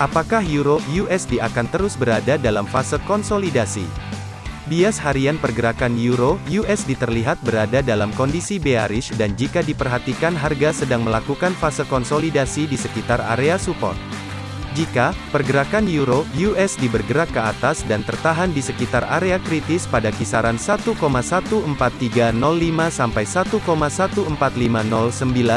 Apakah Euro USD akan terus berada dalam fase konsolidasi? Bias harian pergerakan Euro USD terlihat berada dalam kondisi bearish dan jika diperhatikan harga sedang melakukan fase konsolidasi di sekitar area support. Jika pergerakan euro USD bergerak ke atas dan tertahan di sekitar area kritis pada kisaran 1,14305 sampai 1,14509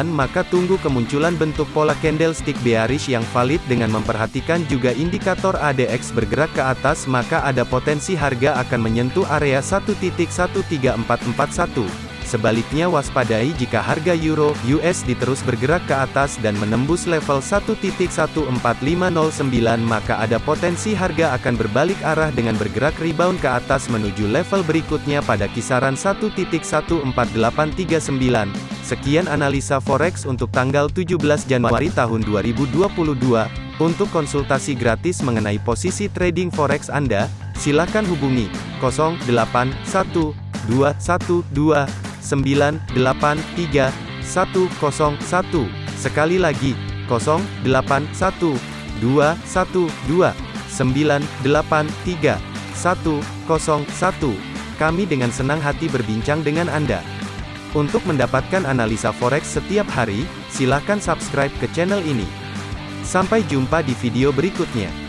maka tunggu kemunculan bentuk pola candlestick bearish yang valid dengan memperhatikan juga indikator ADX bergerak ke atas maka ada potensi harga akan menyentuh area 1.13441. Sebaliknya waspadai jika harga euro USD terus bergerak ke atas dan menembus level 1.14509 maka ada potensi harga akan berbalik arah dengan bergerak rebound ke atas menuju level berikutnya pada kisaran 1.14839. Sekian analisa forex untuk tanggal 17 Januari tahun 2022. Untuk konsultasi gratis mengenai posisi trading forex Anda, silakan hubungi 081212 983 101. Sekali lagi, 081 212 983 101. Kami dengan senang hati berbincang dengan Anda. Untuk mendapatkan analisa forex setiap hari, silakan subscribe ke channel ini. Sampai jumpa di video berikutnya.